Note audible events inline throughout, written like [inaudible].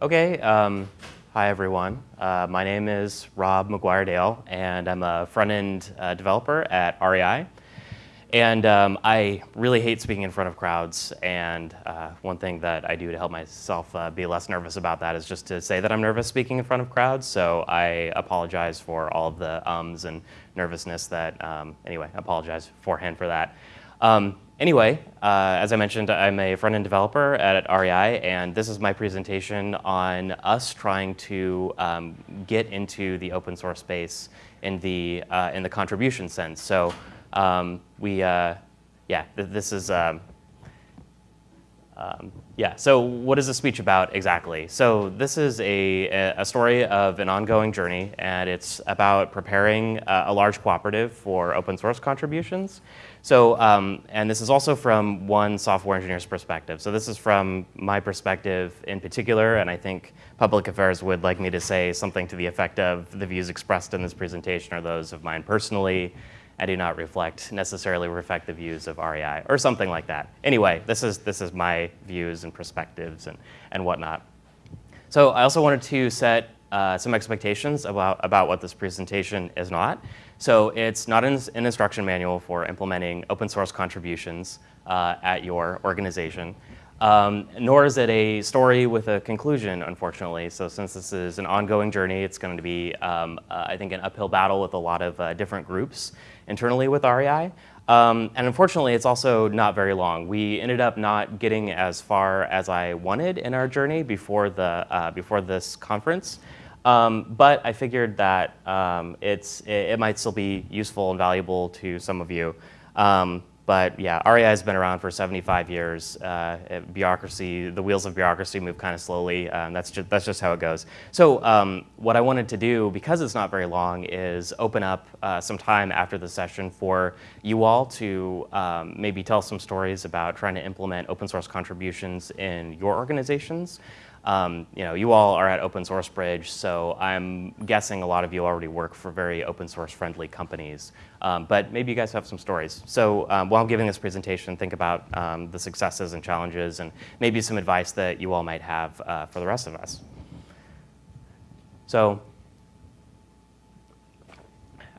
Okay, um, hi everyone. Uh, my name is Rob McGuire Dale, and I'm a front-end uh, developer at REI. And um, I really hate speaking in front of crowds, and uh, one thing that I do to help myself uh, be less nervous about that is just to say that I'm nervous speaking in front of crowds, so I apologize for all of the ums and nervousness that, um, anyway, I apologize beforehand for that. Um, anyway, uh, as I mentioned, I'm a front-end developer at REI, and this is my presentation on us trying to um, get into the open source space in the, uh, in the contribution sense. So um, we, uh, yeah, th this is, um, um, yeah, so what is the speech about exactly? So this is a, a story of an ongoing journey, and it's about preparing a, a large cooperative for open source contributions. So, um, and this is also from one software engineer's perspective. So this is from my perspective in particular, and I think public affairs would like me to say something to the effect of the views expressed in this presentation are those of mine personally, I do not reflect, necessarily reflect the views of REI or something like that. Anyway, this is, this is my views and perspectives and, and whatnot. So I also wanted to set uh, some expectations about, about what this presentation is not. So it's not an, an instruction manual for implementing open source contributions uh, at your organization. Um, nor is it a story with a conclusion, unfortunately. So since this is an ongoing journey, it's going to be, um, uh, I think, an uphill battle with a lot of uh, different groups internally with REI. Um, and unfortunately, it's also not very long. We ended up not getting as far as I wanted in our journey before, the, uh, before this conference. Um, but I figured that um, it's, it, it, might still be useful and valuable to some of you. Um, but yeah, REI has been around for 75 years. Uh, bureaucracy, the wheels of bureaucracy move kind of slowly. Um, that's, just, that's just how it goes. So um, what I wanted to do, because it's not very long, is open up uh, some time after the session for you all to um, maybe tell some stories about trying to implement open source contributions in your organizations. Um, you know, you all are at Open Source Bridge, so I'm guessing a lot of you already work for very open source friendly companies. Um, but maybe you guys have some stories. So um, while I'm giving this presentation, think about um, the successes and challenges and maybe some advice that you all might have uh, for the rest of us. So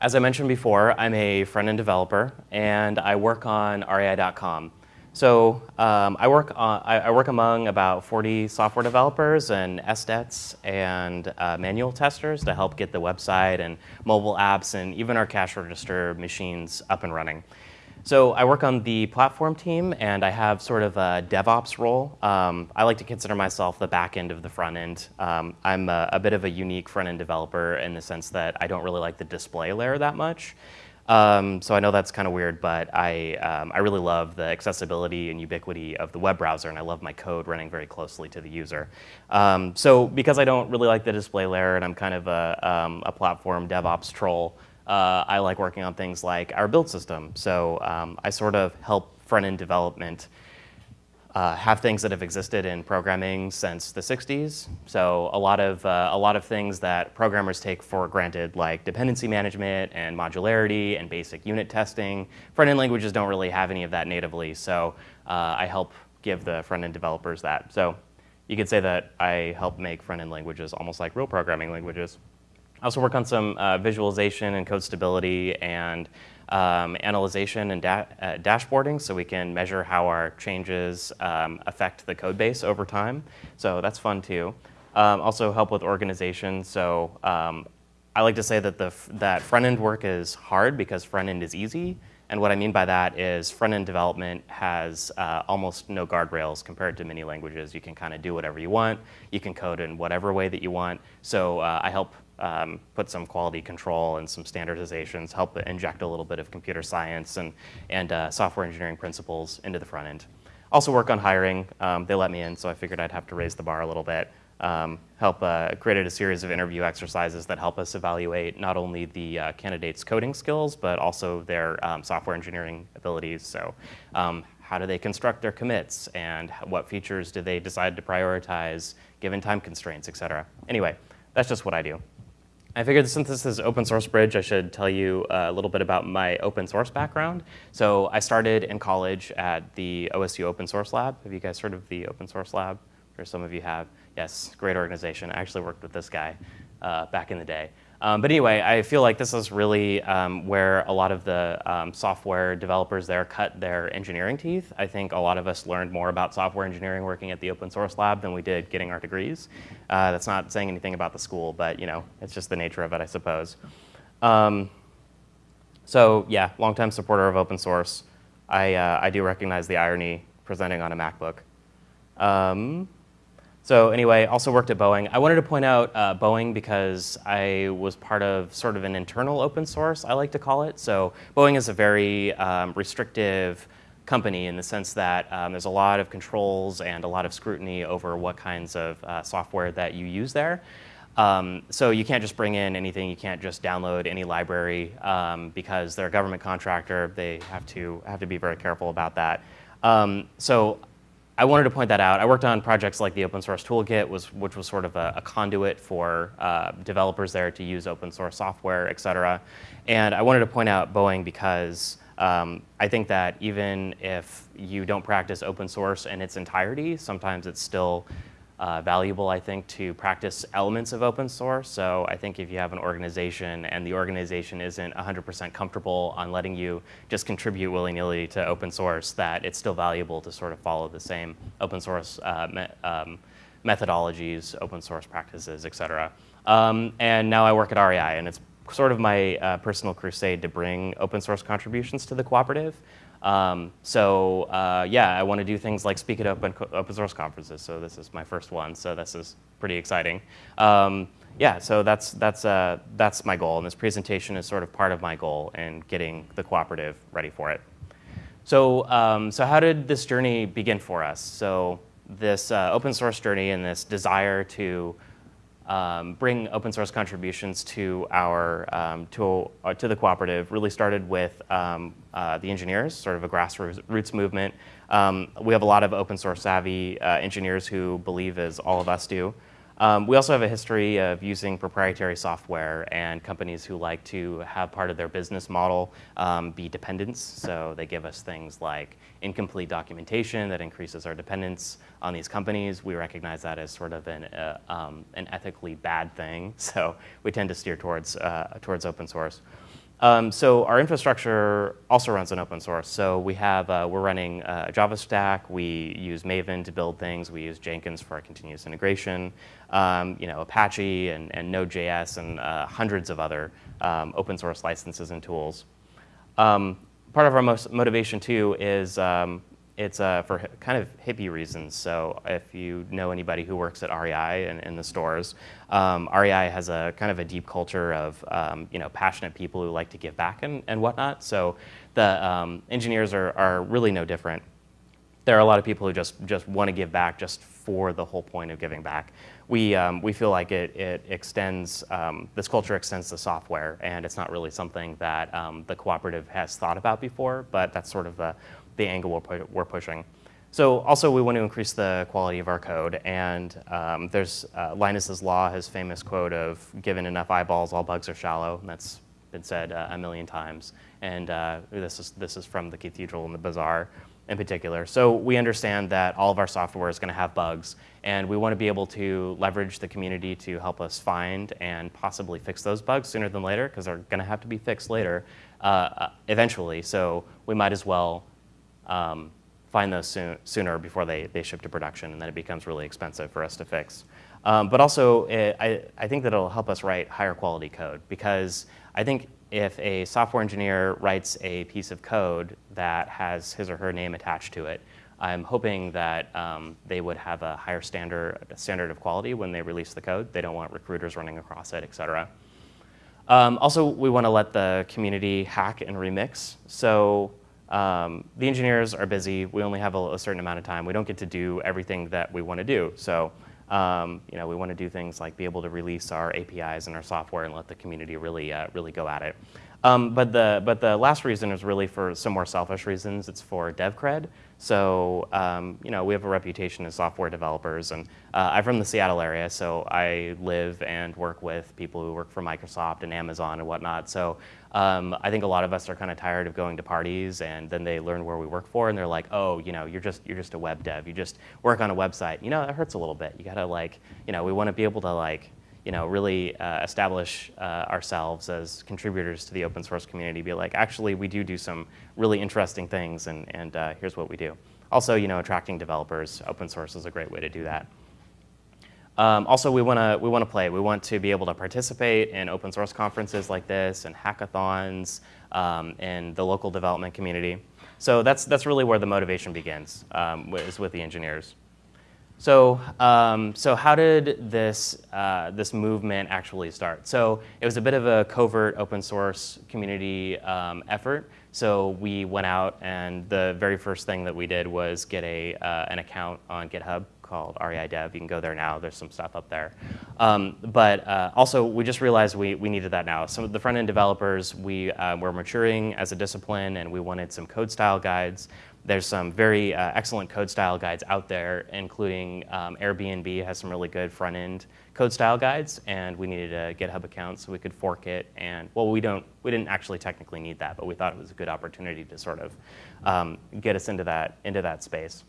as I mentioned before, I'm a front-end developer, and I work on REI.com. So um, I, work on, I, I, work among about 40 software developers and SDETs and uh, manual testers to help get the website and mobile apps and even our cash register machines up and running. So I work on the platform team and I have sort of a DevOps role. Um, I like to consider myself the back end of the front end. Um, I'm a, a, bit of a unique front end developer in the sense that I don't really like the display layer that much. Um, so I know that's kind of weird, but I, um, I really love the accessibility and ubiquity of the web browser, and I love my code running very closely to the user. Um, so because I don't really like the display layer and I'm kind of a, um, a platform DevOps troll, uh, I like working on things like our build system. So um, I sort of help front-end development uh, have things that have existed in programming since the 60s. So a lot of uh, a lot of things that programmers take for granted, like dependency management and modularity and basic unit testing. Front-end languages don't really have any of that natively, so uh, I help give the front-end developers that. So you could say that I help make front-end languages almost like real programming languages. I also work on some uh, visualization and code stability and um, analyzation and da uh, dashboarding so we can measure how our changes um, affect the code base over time. So that's fun too. Um, also help with organization. So um, I like to say that, the, that front-end work is hard because front-end is easy. And what I mean by that is front-end development has uh, almost no guardrails compared to many languages. You can kind of do whatever you want. You can code in whatever way that you want. So uh, I help um, put some quality control and some standardizations, help inject a little bit of computer science and, and uh, software engineering principles into the front end. Also work on hiring. Um, they let me in, so I figured I'd have to raise the bar a little bit. Um, help uh, created a series of interview exercises that help us evaluate not only the uh, candidates' coding skills, but also their um, software engineering abilities. So um, how do they construct their commits and what features do they decide to prioritize given time constraints, et cetera. Anyway, that's just what I do. I figured since this is open source bridge, I should tell you a little bit about my open source background. So I started in college at the OSU Open Source Lab. Have you guys heard of the Open Source Lab? Or some of you have. Yes, great organization. I actually worked with this guy uh, back in the day. Um, but anyway, I feel like this is really um, where a lot of the um, software developers there cut their engineering teeth. I think a lot of us learned more about software engineering working at the open source lab than we did getting our degrees. Uh, that's not saying anything about the school, but you know, it's just the nature of it, I suppose. Um, so yeah, longtime supporter of open source. I, uh, I do recognize the irony presenting on a MacBook. So anyway, also worked at Boeing. I wanted to point out uh, Boeing because I was part of sort of an internal open source, I like to call it. So Boeing is a very um, restrictive company in the sense that um, there's a lot of controls and a lot of scrutiny over what kinds of uh, software that you use there. Um, so you can't just bring in anything, you can't just download any library um, because they're a government contractor. They have to, have to be very careful about that. Um, so I wanted to point that out. I worked on projects like the open source toolkit, was, which was sort of a, a conduit for uh, developers there to use open source software, et cetera. And I wanted to point out Boeing because um, I think that even if you don't practice open source in its entirety, sometimes it's still uh, valuable, I think, to practice elements of open source. So I think if you have an organization and the organization isn't 100% comfortable on letting you just contribute willy-nilly to open source, that it's still valuable to sort of follow the same open source uh, me um, methodologies, open source practices, et cetera. Um, and now I work at REI, and it's sort of my uh, personal crusade to bring open source contributions to the cooperative. Um, so uh, yeah, I want to do things like speak at open, open source conferences. So this is my first one. So this is pretty exciting. Um, yeah, so that's, that's, uh, that's my goal. And this presentation is sort of part of my goal in getting the cooperative ready for it. So, um, so how did this journey begin for us? So this uh, open source journey and this desire to um, bring open source contributions to our um, to, uh, to the cooperative really started with um, uh, the engineers, sort of a grassroots movement. Um, we have a lot of open source savvy uh, engineers who believe as all of us do. Um, we also have a history of using proprietary software and companies who like to have part of their business model um, be dependence. So they give us things like incomplete documentation that increases our dependence on these companies. We recognize that as sort of an, uh, um, an ethically bad thing. [laughs] So we tend to steer towards, uh, towards open source. Um, so our infrastructure also runs on open source. So we have, uh, we're running uh, a Java stack. We use Maven to build things. We use Jenkins for our continuous integration. Um, you know, Apache and, and Node.js and uh, hundreds of other um, open source licenses and tools. Um, part of our most motivation too is um, it's uh, for kind of hippie reasons. So if you know anybody who works at REI and in the stores, um, REI has a kind of a deep culture of um, you know passionate people who like to give back and, and whatnot. So the engineers are, are really no different. There are a lot of people who just, just want to give back just for the whole point of giving back. We, um, we feel like it, it extends, um, this culture extends the software and it's not really something that um, the cooperative has thought about before, but that's sort of the the angle we're, we're pushing. So also we want to increase the quality of our code and um, there's uh, Linus's law, his famous quote of given enough eyeballs, all bugs are shallow. And that's been said uh, a million times. And uh, this, is, this is from the Cathedral and the Bazaar in particular. So we understand that all of our software is going to have bugs and we want to be able to leverage the community to help us find and possibly fix those bugs sooner than later because they're going to have to be fixed later uh, uh, eventually. So we might as well um, find those soon, sooner before they, they ship to production, and then it becomes really expensive for us to fix. Um, but also, it, I, I think that it'll help us write higher quality code because I think if a software engineer writes a piece of code that has his or her name attached to it, I'm hoping that um, they would have a higher standard, standard of quality when they release the code. They don't want recruiters running across it, et cetera. Um, also, we want to let the community hack and remix. So um, the engineers are busy. We only have a, a, certain amount of time. We don't get to do everything that we want to do. So, um, you know, we want to do things like be able to release our APIs and our software and let the community really, uh, really go at it. Um, but the but the last reason is really for some more selfish reasons. It's for dev cred. So um, you know we have a reputation as software developers, and uh, I'm from the Seattle area, so I live and work with people who work for Microsoft and Amazon and whatnot. So um, I think a lot of us are kind of tired of going to parties, and then they learn where we work for, and they're like, oh, you know, you're just you're just a web dev. You just work on a website. You know, it hurts a little bit. You gotta like, you know, we want to be able to like you know, really uh, establish uh, ourselves as contributors to the open source community, be like, actually, we do do some really interesting things, and, and uh, here's what we do. Also, you know, attracting developers, open source is a great way to do that. Um, also, we want to we want to play. We want to be able to participate in open source conferences like this and hackathons um, in the local development community. So that's that's really where the motivation begins, um, is with the engineers. So, um, so how did this, uh, this movement actually start? So it was a bit of a covert open source community um, effort. So we went out and the very first thing that we did was get a, uh, an account on GitHub called REI Dev. You can go there now. There's some stuff up there. Um, but uh, also, we just realized we, we needed that now. Some of the front-end developers, we uh, were maturing as a discipline, and we wanted some code style guides. There's some very uh, excellent code style guides out there, including um, Airbnb has some really good front end code style guides, and we needed a GitHub account so we could fork it. And well, we don't, we didn't actually technically need that, but we thought it was a good opportunity to sort of um, get us into that into that space.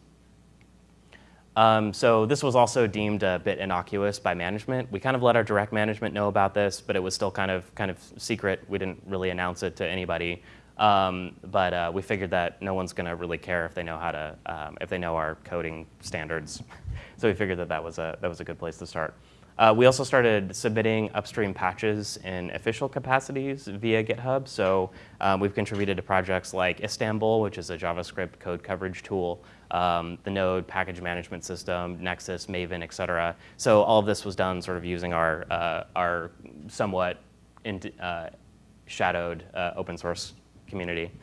Um, so this was also deemed a bit innocuous by management. We kind of let our direct management know about this, but it was still kind of kind of secret. We didn't really announce it to anybody. Um, but uh, we figured that no one's going to really care if they know how to, um, if they know our coding standards. [laughs] so we figured that that was a, that was a good place to start. Uh, we also started submitting upstream patches in official capacities via GitHub. So um, we've contributed to projects like Istanbul, which is a JavaScript code coverage tool, um, the Node package management system, Nexus, Maven, et cetera. So all of this was done sort of using our, uh, our somewhat in, uh, shadowed uh, open source community. [laughs]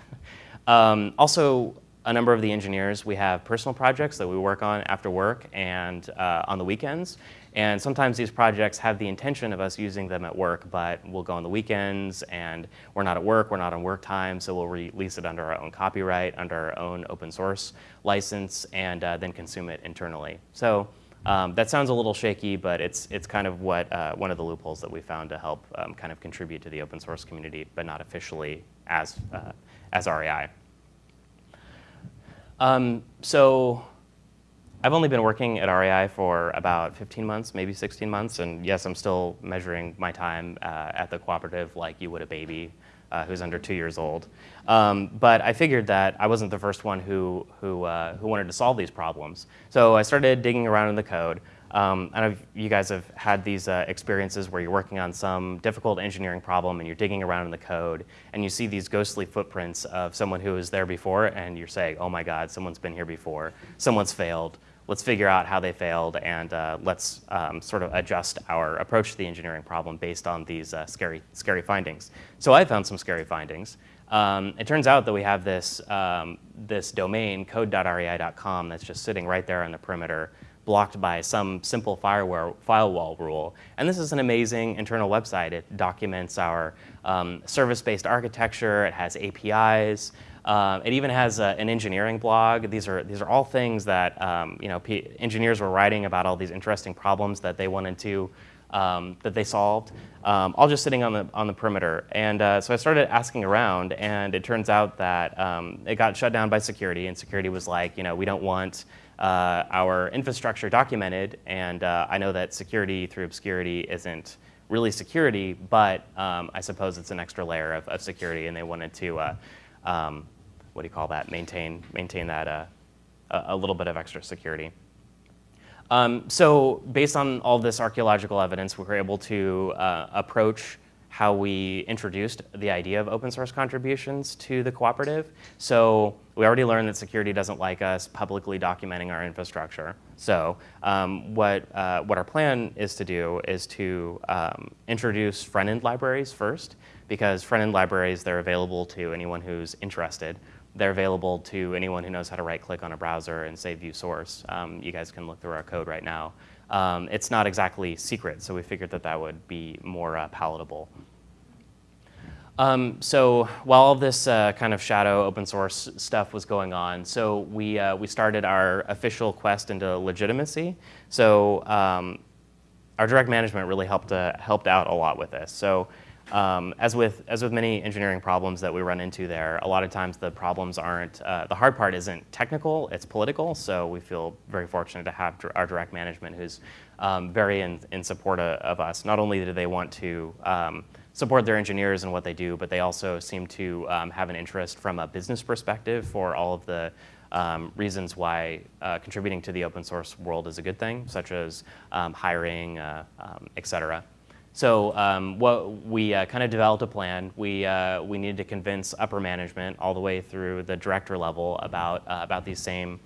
Um, also, a number of the engineers, we have personal projects that we work on after work and uh, on the weekends. And sometimes these projects have the intention of us using them at work, but we'll go on the weekends and we're not at work, we're not on work time, so we'll release it under our own copyright, under our own open source license, and uh, then consume it internally. So um, that sounds a little shaky, but it's, it's kind of what, uh, one of the loopholes that we found to help um, kind of contribute to the open source community, but not officially as, uh, as REI. Um, so I've only been working at REI for about 15 months, maybe 16 months, and yes, I'm still measuring my time uh, at the cooperative like you would a baby uh, who's under two years old. Um, but I figured that I wasn't the first one who, who, uh, who wanted to solve these problems. So I started digging around in the code. Um, I know you guys have had these uh, experiences where you're working on some difficult engineering problem and you're digging around in the code and you see these ghostly footprints of someone who was there before and you're saying, oh my God, someone's been here before, someone's failed. Let's figure out how they failed and uh, let's um, sort of adjust our approach to the engineering problem based on these uh, scary, scary findings. So I found some scary findings. Um, it turns out that we have this, um, this domain, code.rei.com, that's just sitting right there on the perimeter blocked by some simple firewall, rule. And this is an amazing internal website. It documents our um, service-based architecture. It has APIs. Um, it even has a, an engineering blog. These are, these are all things that um, you know, engineers were writing about all these interesting problems that they wanted to, um, that they solved, um, all just sitting on the, on the perimeter. And uh, so I started asking around, and it turns out that um, it got shut down by security, and security was like, you know, we don't want uh, our infrastructure documented, and uh, I know that security through obscurity isn't really security, but um, I suppose it's an extra layer of, of security, and they wanted to, uh, um, what do you call that, maintain, maintain that uh, a little bit of extra security. Um, so based on all this archaeological evidence, we were able to uh, approach how we introduced the idea of open source contributions to the cooperative. So we already learned that security doesn't like us publicly documenting our infrastructure. So um, what, uh, what our plan is to do is to um, introduce front-end libraries first, because front-end libraries, they're available to anyone who's interested. They're available to anyone who knows how to right-click on a browser and say view source. Um, you guys can look through our code right now. Um, it's not exactly secret, so we figured that that would be more uh, palatable. Um, so while all this uh, kind of shadow open source stuff was going on, so we, uh, we started our official quest into legitimacy. So um, our direct management really helped, uh, helped out a lot with this. So um, as, with, as with many engineering problems that we run into there, a lot of times the problems aren't, uh, the hard part isn't technical, it's political. So we feel very fortunate to have our direct management who's um, very in, in support of, of, us. Not only do they want to um, support their engineers and what they do, but they also seem to um, have an interest from a business perspective for all of the um, reasons why uh, contributing to the open source world is a good thing, such as um, hiring, uh, um, et cetera. So um, what we uh, kind of developed a plan. We, uh, we needed to convince upper management all the way through the director level about, uh, about these same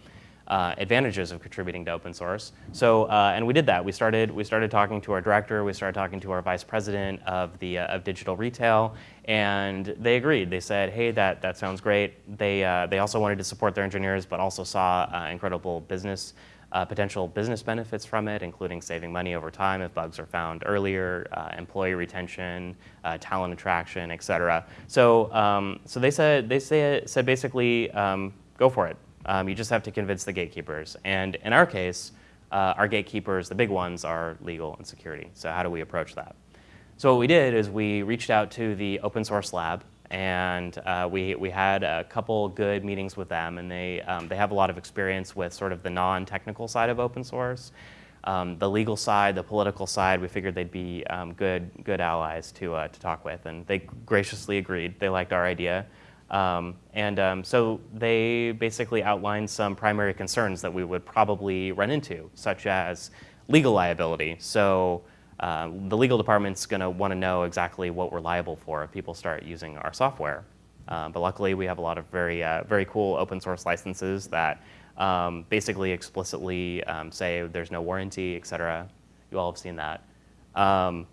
uh, advantages of contributing to open source. So, uh, and we did that. We started, we started talking to our director, we started talking to our vice president of, the, uh, of digital retail, and they agreed. They said, hey, that, that sounds great. They, they also wanted to support their engineers, but also saw incredible business, uh, potential business benefits from it, including saving money over time if bugs are found earlier, employee retention, talent attraction, et cetera. So, um, so they said, they say, said basically, um, go for it. Um, you just have to convince the gatekeepers. And in our case, uh, our gatekeepers, the big ones, are legal and security. So how do we approach that? So what we did is we reached out to the open source lab and uh, we, we had a couple good meetings with them and they, um, they have a lot of experience with sort of the non-technical side of open source. Um, the legal side, the political side, we figured they'd be um, good, good allies to, uh, to talk with and they graciously agreed. They liked our idea. Um, and um, so they basically outlined some primary concerns that we would probably run into, such as legal liability. So uh, the legal department's going to want to know exactly what we're liable for if people start using our software. Um, but luckily, we have a lot of very, uh, very cool open source licenses that um, basically explicitly um, say there's no warranty, et cetera. You all have seen that. Um,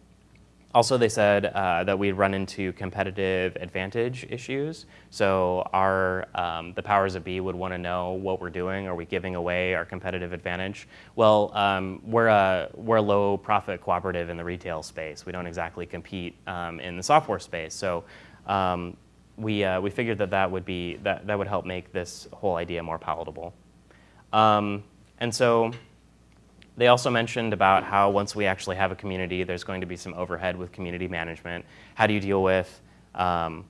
also, they said uh, that we'd run into competitive advantage issues. So our, um, the powers of be would want to know what we're doing. Are we giving away our competitive advantage? Well, um, we're, a, we're a low profit cooperative in the retail space. We don't exactly compete um, in the software space. So um, we, uh, we figured that that would, be, that, that would help make this whole idea more palatable. Um, and so they also mentioned about how once we actually have a community, there's going to be some overhead with community management. How do you deal with um,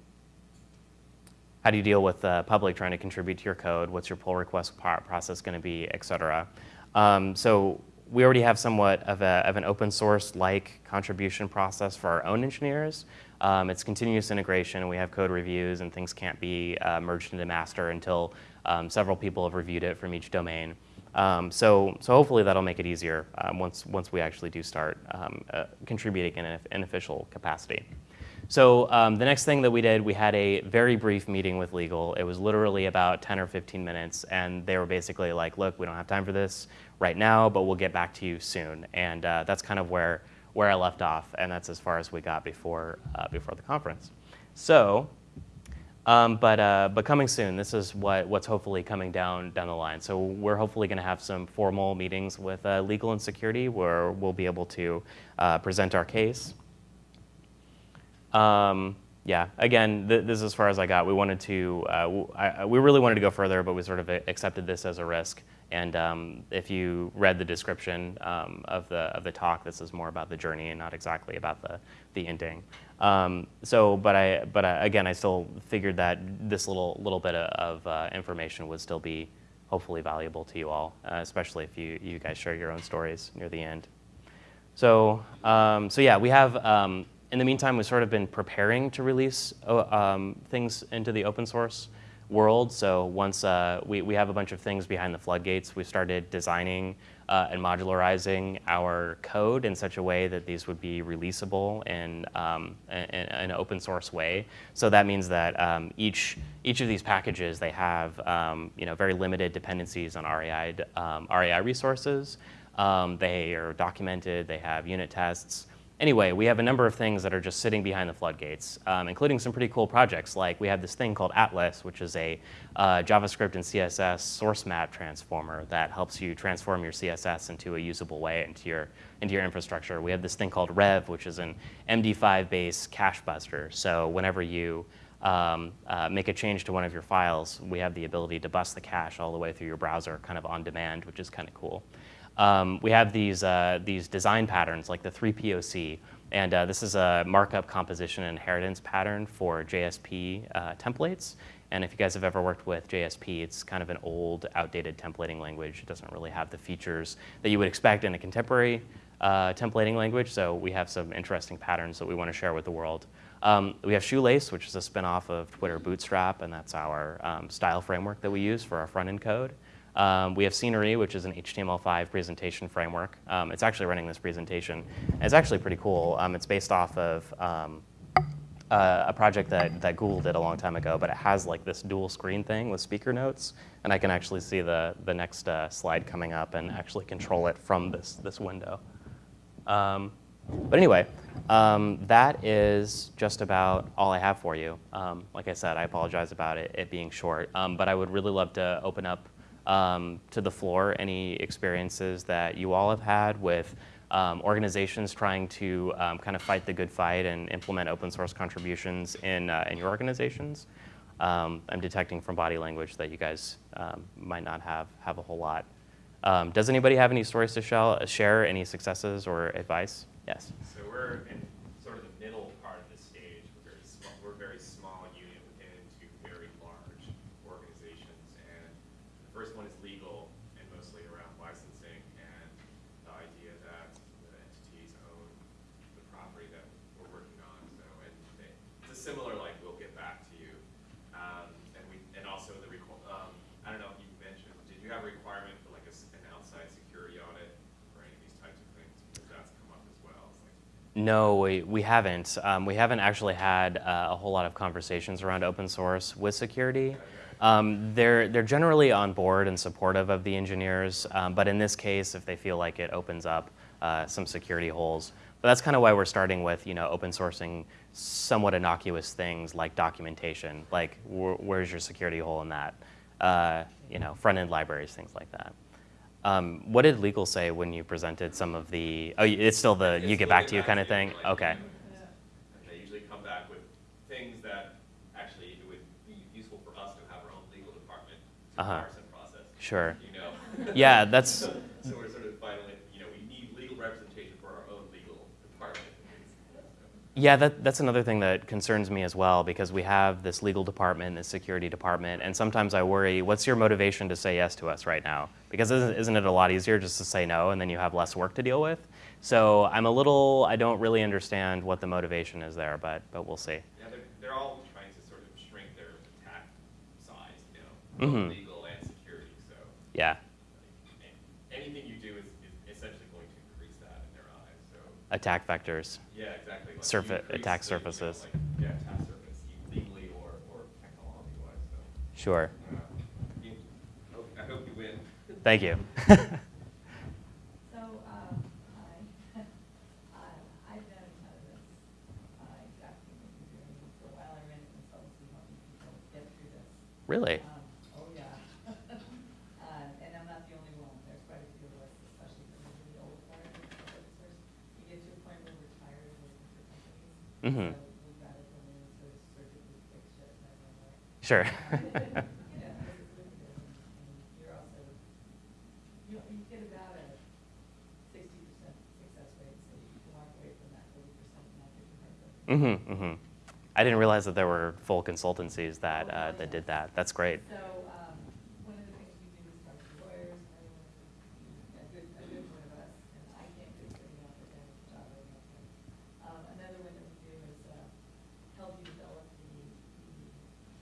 how do you deal with the public trying to contribute to your code? What's your pull request process going to be, et cetera? Um, so we already have somewhat of, a, of an open source-like contribution process for our own engineers. Um, it's continuous integration, we have code reviews, and things can't be uh, merged into master until um, several people have reviewed it from each domain. Um, so, so hopefully that'll make it easier um, once, once we actually do start um, uh, contributing in an official capacity. So um, the next thing that we did, we had a very brief meeting with legal. It was literally about 10 or 15 minutes, and they were basically like, look, we don't have time for this right now, but we'll get back to you soon. And uh, that's kind of where, where I left off, and that's as far as we got before, uh, before the conference. So um, but, uh, but coming soon, this is what, what's hopefully coming down, down the line. So we're hopefully going to have some formal meetings with uh, legal and security where we'll be able to uh, present our case. Um, yeah, again, th this is as far as I got. We wanted to, uh, we really wanted to go further, but we sort of accepted this as a risk. And um, if you read the description um, of, the, of the talk, this is more about the journey and not exactly about the, the ending. Um, so, but I, but I, again, I still figured that this little little bit of uh, information would still be hopefully valuable to you all, uh, especially if you you guys share your own stories near the end. So, um, so yeah, we have. Um, in the meantime, we've sort of been preparing to release uh, um, things into the open source world. So once uh, we, we have a bunch of things behind the floodgates, we started designing uh, and modularizing our code in such a way that these would be releasable in, um, in, in an open source way. So that means that um, each, each of these packages, they have um, you know, very limited dependencies on REI, REI um, resources. Um, they are documented, they have unit tests, anyway, we have a number of things that are just sitting behind the floodgates, um, including some pretty cool projects. Like we have this thing called Atlas, which is a uh, JavaScript and CSS source map transformer that helps you transform your CSS into a usable way into your, into your infrastructure. We have this thing called Rev, which is an MD5-based cache buster. So whenever you um, uh, make a change to one of your files, we have the ability to bust the cache all the way through your browser kind of on demand, which is kind of cool. Um, we have these, uh, these design patterns like the 3POC, and uh, this is a markup composition inheritance pattern for JSP uh, templates. And if you guys have ever worked with JSP, it's kind of an old, outdated templating language. It doesn't really have the features that you would expect in a contemporary uh, templating language, so we have some interesting patterns that we want to share with the world. Um, we have Shoelace, which is a spinoff of Twitter Bootstrap, and that's our um, style framework that we use for our front-end code. Um, we have Scenery, which is an HTML5 presentation framework. Um, it's actually running this presentation. It's actually pretty cool. Um, it's based off of um, uh, a project that, that Google did a long time ago, but it has like this dual screen thing with speaker notes, and I can actually see the, the next uh, slide coming up and actually control it from this, this window. Um, but anyway, um, that is just about all I have for you. like I said, I apologize about it, it being short, but I would really love to open up um, to the floor any experiences that you all have had with um, organizations trying to um, kind of fight the good fight and implement open source contributions in, uh, in your organizations. Um, I'm detecting from body language that you guys um, might not have, have a whole lot. Um, does anybody have any stories to share, share, any successes or advice? Yes. So we're in sort of the middle part of the stage. We're very small, we're a very small unit within two very large organizations. And the first one is legal and mostly around licensing and the idea that the entities own the property that we're working on. So and they, it's a similar like we'll get back to you. Um, and we and also the requ- um, I don't know if you mentioned did you have a requirement for like a s an outside security audit for any of these types of things because that's come up as well. It's like, No, we, we haven't. Um, we haven't actually had uh, a whole lot of conversations around open source with security. Um, they're, they're generally on board and supportive of the engineers, um, but in this case, if they feel like it opens up uh, some security holes. But that's kind of why we're starting with you know, open sourcing somewhat innocuous things like documentation, like wh where's your security hole in that? Uh, you know, front-end libraries, things like that. Um, what did legal say when you presented some of the, oh, it's still the It's you get back to you kind of thing? like, Okay. And they usually come back with things that actually it would be useful for us to have our own legal department to parse and process. Sure. You know? Yeah, that's, [laughs] So, so we're sort of finally, you know, we need legal representation for our own legal department. Yeah, that, that's another thing that concerns me as well because we have this legal department, this security department, and sometimes I worry, what's your motivation to say yes to us right now? Because isn't, isn't it a lot easier just to say no and then you have less work to deal with? So I'm a little, I don't really understand what the motivation is there, but, but we'll see. Yeah, they're, they're all trying to sort of shrink their attack size, you know, both Mhm. legal and security, so. Yeah, like, an- Anything you do is, is essentially going to increase that in their eyes, so. Attack vectors. Yeah, exactly. Like Surfa- you increase attack the, you know, surfaces. like, Yeah, attack surface, legally or, or technology-wise, so. Sure. uh, you- hope- I hope you win. [laughs] Thank you. [laughs] So, [laughs] heart broken. Mm-hmm, mm-hmm. I didn't realize that there were full consultancies that, uh, that did that. That's great. So, um, one of the things we do is talk to lawyers, and everyone, a good, a good one of us, and I can't do it good enough, but then job right now. Um, another one that we do is, uh, help you develop the, the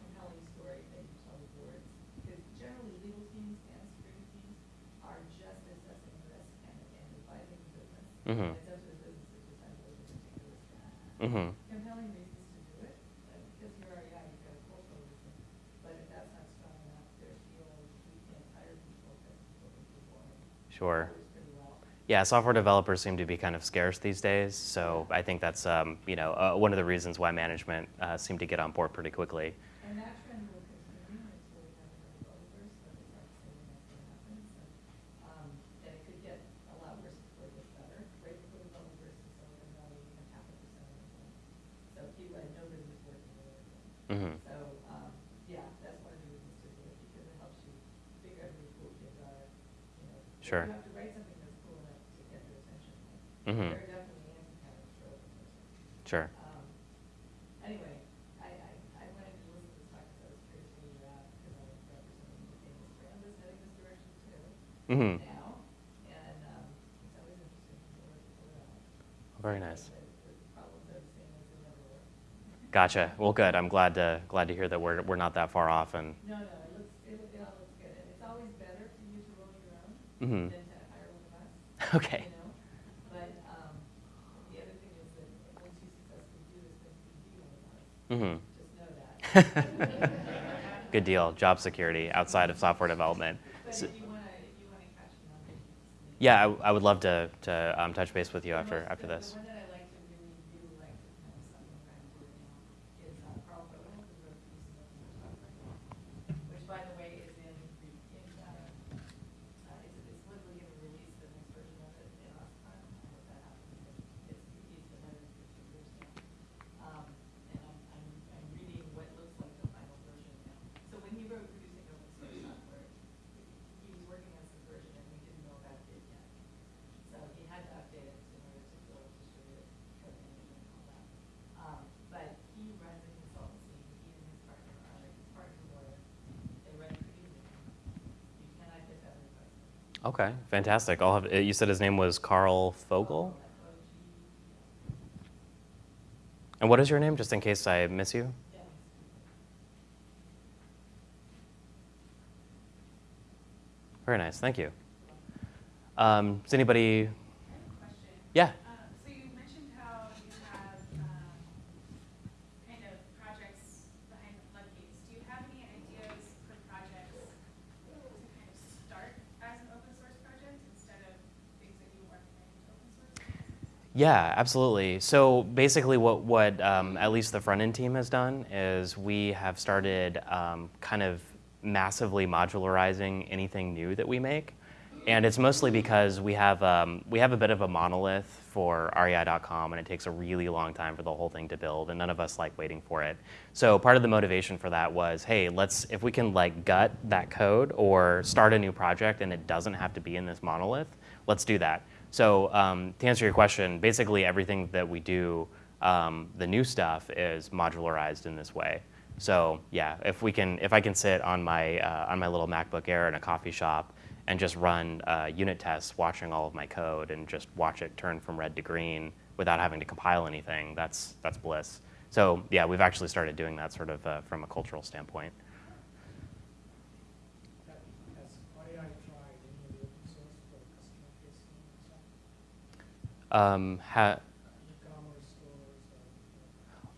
compelling story that you tell the boards. Because generally, legal teams and security teams are just assessing risk and, and advising the business. Mhm. It's up to the business to decide whether to take the risk or not Mm-hmm. compelling reasons to do it, uh, because you're REI, you've got a cultural reason. But if that's not strong enough, there's, you know, we can't hire people because people can perform. Sure. Yeah, software developers seem to be kind of scarce these days, so I think that's um, you know uh, one of the reasons why management uh, seem to get on board pretty quickly. And that trend will continue until we have enough developers, so they start saying that's what happens. And, um, and it could get a lot worse before it gets better. Right before developers in Silicon Valley, we had half a percent of them. So people had nobody was working with it. hmm So, um, yeah, that's one of the reasons to do it, because it helps you figure out who the cool kids are, you know. if Sure. You have to write something that's cool enough to get their attention. like, Mhm. They're definitely anti-parents for open source. Sure. Um, Anyway, I, I, I wanted to listen to this talk because I was curious where you're at, because I'm representing the famous brand that's heading this direction too, hmm now. And, um, it's always interesting to hear what people are at. Very nice. The, the problems are the same as they never were. Gotcha. Well, good. I'm glad to glad to hear that we're we're not that far off. And No, no, it looks, it, it all looks good, and it's always better for you to roll your own mm -hmm. than to hire one of us. [laughs] Okay. You know, but, um, the other thing is that once you successfully do this, then you be one of us, hmm just know that. [laughs] Good deal. Job security outside of software development. But So- you wanna, you wanna catch me on it, just. yeah, I, I would love to to um, touch base with you after after this. The one that I like to really, really like to know something I'm trying to do now is uh, Karl Fogel, who wrote Producing Open Source Software, which by the way is in, in, uh, uh, it's, it's literally gonna release the next version of it in Oscon. I hope that happens, because it's, he's been editing for two years now. Um, and I'm, I'm, I'm reading what looks like the final version now. So when he wrote Producing Open Source Software, he was working on some version and we didn't know about it yet. So he had to update it in order to build distributed code management and all that. Um, but he runs a consultancy, he and his partner are like his partner lawyer, they run Producing. You cannot get that request. Okay, fantastic. I'll have. uh, You said his name was Karl Fogel. And what is your name, just in case I miss you? Very nice. Thank you. Um, does anybody? I have a question. Yeah. Um, So you mentioned how you have um, kind of projects behind the floodgates. Do you have any ideas for projects to kind of start as an open source project instead of things that you work into open source? Yeah, absolutely. So basically, what what um, at least the front end team has done is we have started um, kind of massively modularizing anything new that we make, and it's mostly because we have um, we have a bit of a monolith for REI.com, and it takes a really long time for the whole thing to build, and none of us like waiting for it. So part of the motivation for that was, hey, let's if we can like gut that code or start a new project, and it doesn't have to be in this monolith, let's do that. So um, to answer your question, basically everything that we do, um, the new stuff is modularized in this way. So yeah, if we can, if I can sit on my uh, on my little MacBook Air in a coffee shop and just run uh, unit tests, watching all of my code and just watch it turn from red to green without having to compile anything, that's that's bliss. So yeah, we've actually started doing that sort of uh, from a cultural standpoint. Has REI tried any of the open source for customer facing stuff? Um, ha- E-commerce stores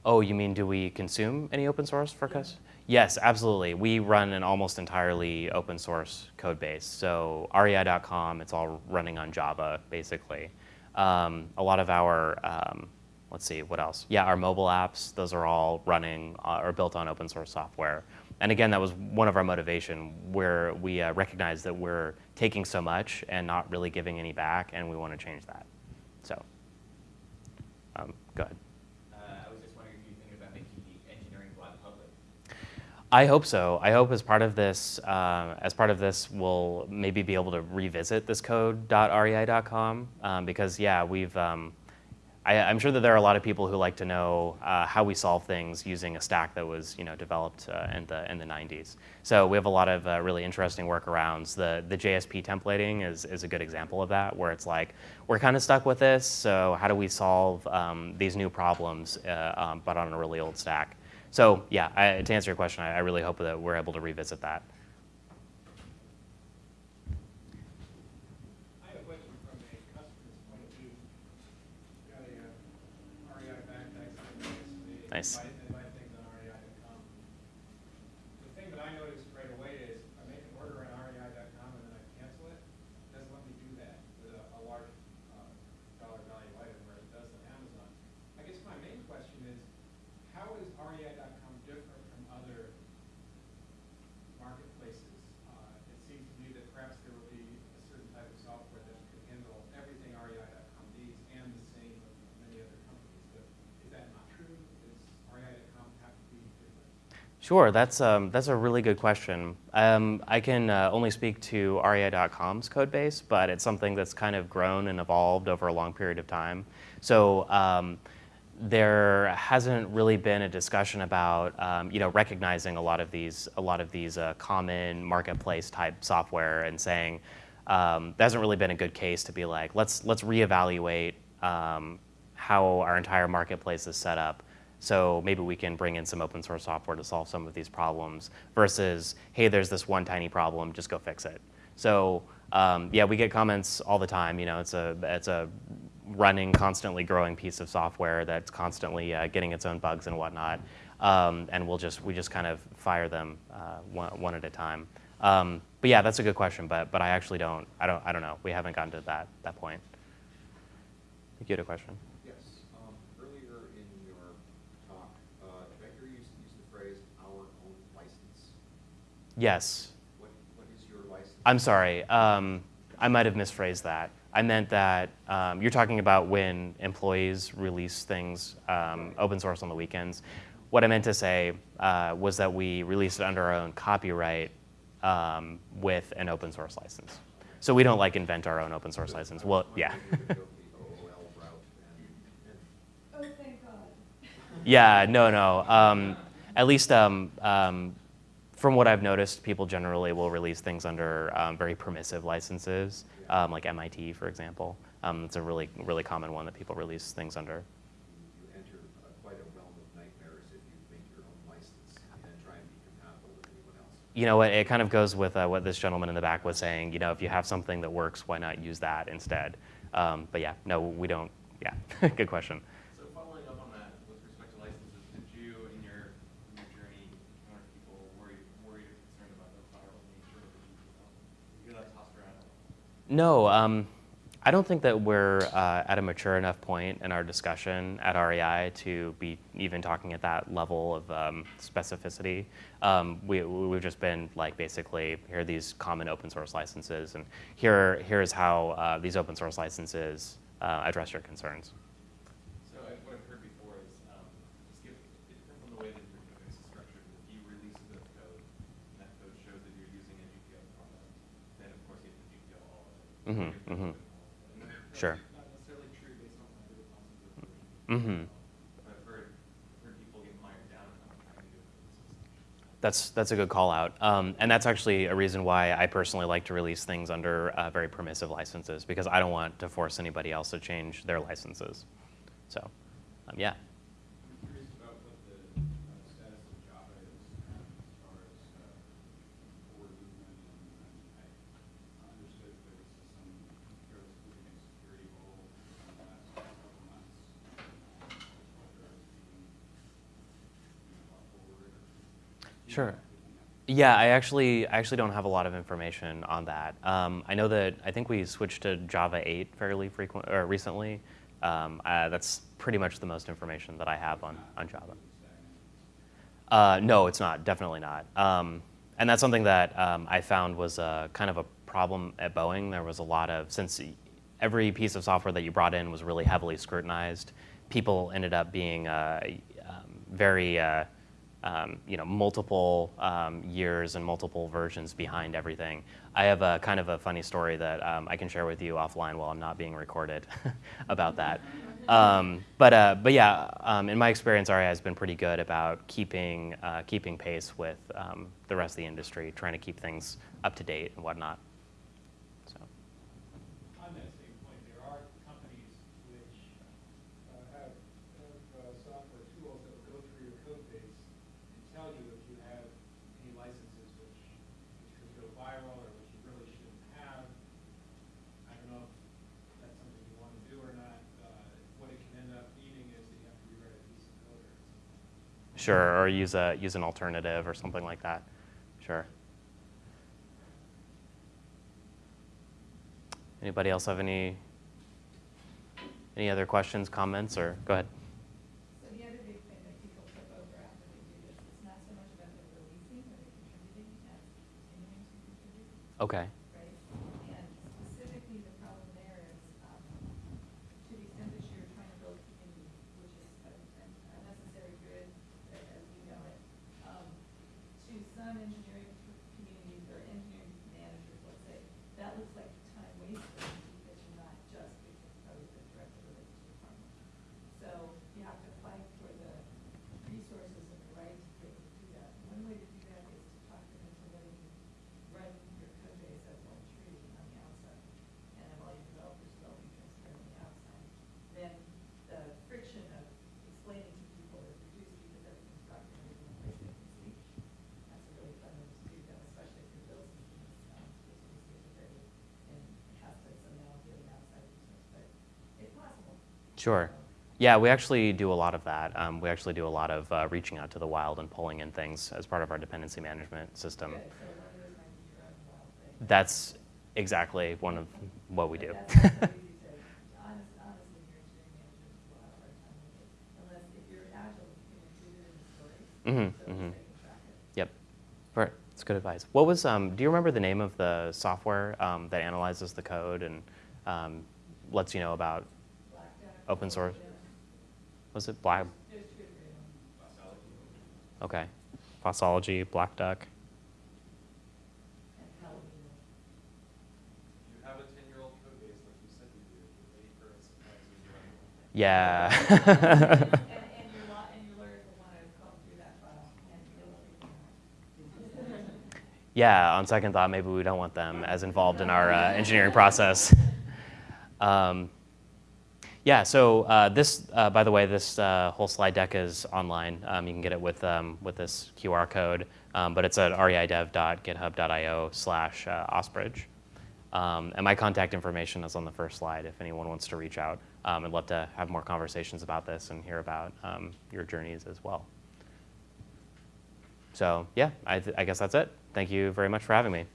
or? Oh, you mean do we consume any open source for Yeah. us? Yes, absolutely. We run an almost entirely open source code base. So REI.com, it's all running on Java, basically. Um, a lot of our, um, let's see, what else? Yeah, our mobile apps, those are all running uh, or built on open source software. And again, that was one of our motivation where we uh, recognize that we're taking so much and not really giving any back, and we want to change that. So, um, go ahead. Uh, I was just wondering if you think about making the engineering blog public. I hope so. I hope as part of this, uh, as part of this, we'll maybe be able to revisit this code.rei.com um, because yeah, we've. Um, I, I'm sure that there are a lot of people who like to know uh, how we solve things using a stack that was you know developed uh, in the in the 90s. So we have a lot of uh, really interesting workarounds. The the JSP templating is is a good example of that, where it's like we're kind of stuck with this. So how do we solve um, these new problems, uh, um, but on a really old stack? So yeah, I, to answer your question, I, I really hope that we're able to revisit that. I have a question from a customer's point of view. Got a uh, REI backpack, they Nice. buy, they buy things on REI.com. The thing that I noticed right away is I make an order on REI.com and then I cancel it, it doesn't let me do that with a, a large Sure, that's, um, that's a really good question. Um, I can uh, only speak to REI.com's code base, but it's something that's kind of grown and evolved over a long period of time. So um, there hasn't really been a discussion about um, you know recognizing a lot of these a lot of these uh, common marketplace type software and saying um, there hasn't really been a good case to be like let's let's reevaluate um, how our entire marketplace is set up so maybe we can bring in some open source software to solve some of these problems versus, hey, there's this one tiny problem, just go fix it. So um, yeah, we get comments all the time. You know, it's a, it's a running, constantly growing piece of software that's constantly uh, getting its own bugs and whatnot. Um, and we'll just, we just kind of fire them uh, one, one at a time. Um, but yeah, that's a good question, but, but I actually don't, I don't, I don't know. We haven't gotten to that, that point. You had a question. Yes, um, earlier in your talk, uh, Becker used, used the phrase our own license. Yes. What, what is your license? I'm sorry. Um, I might have misphrased that. I meant that um, you're talking about when employees release things um, open source on the weekends. What I meant to say uh, was that we release it under our own copyright um, with an open source license. So we don't like invent our own open source license. Well, yeah. I was wondering if you could go the OOL route and, and Oh, thank God. Yeah, no, no. Um, at least um, um, from what I've noticed, people generally will release things under um, very permissive licenses, um, like MIT, for example. Um, it's a really, really common one that people release things under. you enter uh, quite a realm of nightmares if you make your own license and try and be compatible with anyone else. You know, it, it kind of goes with uh, what this gentleman in the back was saying. You know, if you have something that works, why not use that instead? Um, but yeah, no, we don't. Yeah, [laughs] good question. So following up on that, with respect to licenses, did you, in your, in your journey, encounter people worried, worried or concerned about the viral nature of the GPL? You hear that tossed around a lot. No, um, I don't think that we're uh, at a mature enough point in our discussion at REI to be even talking at that level of um, specificity. Um, we, we've just been like basically here are these common open source licenses, and here here's how uh, these open source licenses uh, address your concerns. So I, what I've heard before is, um, just give, it depends on the way that your database is structured. If you release a bit of code, and that code shows that you're using a GPL product, then of course you have to GPL all of it. Mhm, You're mhm. open all of it. And that's Sure. Not necessarily true based on other classes of version. Mhm. But I've heard, heard people get mired down in not having to do it with the system. That's that's a good call out, um, and that's actually a reason why I personally like to release things under uh, very permissive licenses because I don't want to force anybody else to change their licenses. So, um, yeah. Sure. Yeah, I actually I actually don't have a lot of information on that. Um, I know that I think we switched to Java 8 fairly frequent or recently. Um, uh, that's pretty much the most information that I have on, on Java. Uh, no, it's not. Definitely not. Um, and that's something that um, I found was uh, kind of a problem at Boeing. There was a lot of since every piece of software that you brought in was really heavily scrutinized. People ended up being uh, um, very uh, um, you know, multiple um, years and multiple versions behind everything. I have a kind of a funny story that um, I can share with you offline while I'm not being recorded [laughs] about that. Um, but, uh, but yeah, um, in my experience, REI has been pretty good about keeping, uh, keeping pace with um, the rest of the industry, trying to keep things up to date and whatnot. So. On that same point, there are companies which uh, have, have uh, software tools that will go through your code base and tell you if you have any licenses which, which could go viral or which you really shouldn't have. I don't know if that's something you want to do or not. Uh, What it can end up meaning is that you have to rewrite a piece of code or something. Sure, or use a use an alternative or something like that. Sure. Anybody else have any any other questions, comments, or go ahead? So the other big thing that people flip over after they do this, it's not so much about the releasing or the contributing as continuing to contribute, Okay. right? And specifically, the problem there is, um, to the extent that you're trying to build community, which is a, a a necessary good, a- as we know it, um, Sure. Yeah, we actually do a lot of that. Um, we actually do a lot of uh, reaching out to the wild and pulling in things as part of our dependency management system. Good, so one of those might be your own wild thing. That's exactly one of what we do. That's not so easy to, honest, honestly, your engineering managers will have a hard time with it, unless if you're agile, you can include it in the stories. Mhm, So at mhm. least they can track it. Yep. Right. That's good advice. What was? Um, do you remember the name of the software um, that analyzes the code and um, lets you know about? Open source. Was it Black? Okay. Fossology, Black Duck. Yeah. [laughs] Yeah. On second thought, maybe we don't want them as involved in our uh, engineering process. Um, yeah. So uh, this, uh, by the way, this uh, whole slide deck is online. Um, you can get it with um, with this QR code, um, but it's at reidev.github.io/slash uh, osbridge. Um, and my contact information is on the first slide if anyone wants to reach out. Um, I'd love to have more conversations about this and hear about um, your journeys as well. So yeah, I, I guess that's it. Thank you very much for having me.